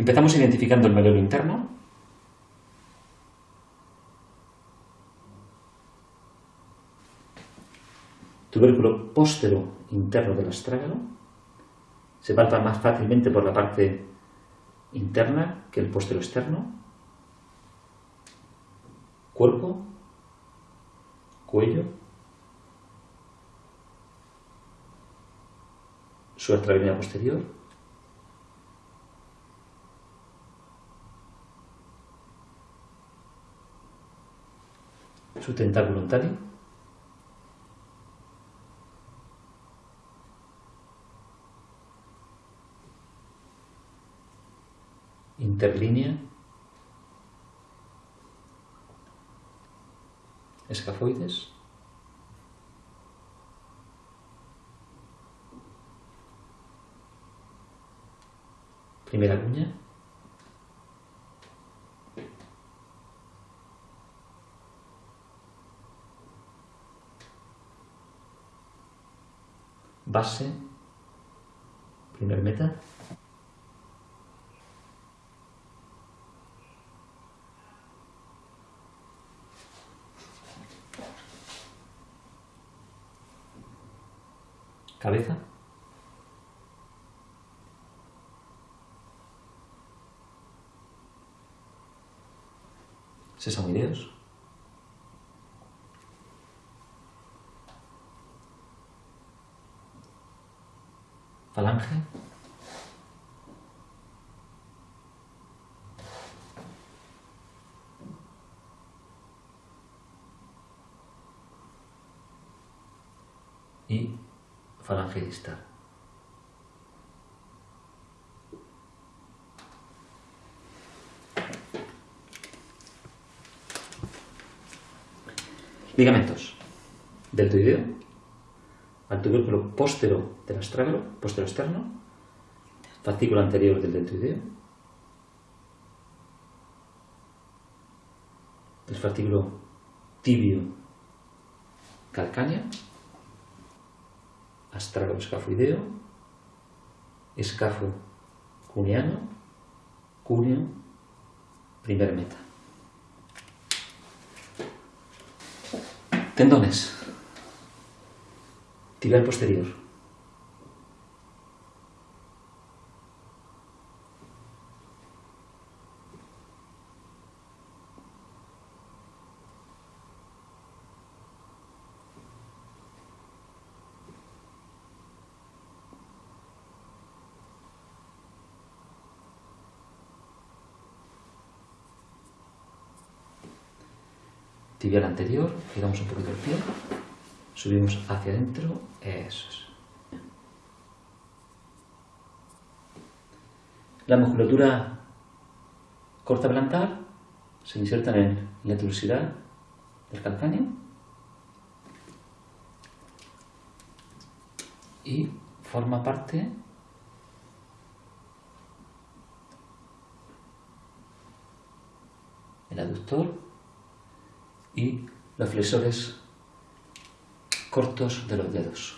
Empezamos identificando el melelo interno. Tubérculo póstero interno del astrágalo. Se palpa más fácilmente por la parte interna que el póstero externo. Cuerpo, cuello, su extravenida posterior, su tentáculo ontario, interlínea, escafoides, primera cuña, base, primer meta, cabeza, sesamoideos, falange, y falange distal. Ligamentos. Deltoideo, al tubérculo del astrágalo, póstero externo, fascículo anterior del deltoideo, el fascículo tibio calcáneo, astrágalo escafoideo, escafo cuneano, cúneo, primer meta. Tendones. Tibial posterior. tibial anterior, giramos un poquito el pie, subimos hacia adentro, eso es. La musculatura corta plantar se inserta en la turosidad del calcáneo y forma parte el aductor y los flexores cortos de los dedos.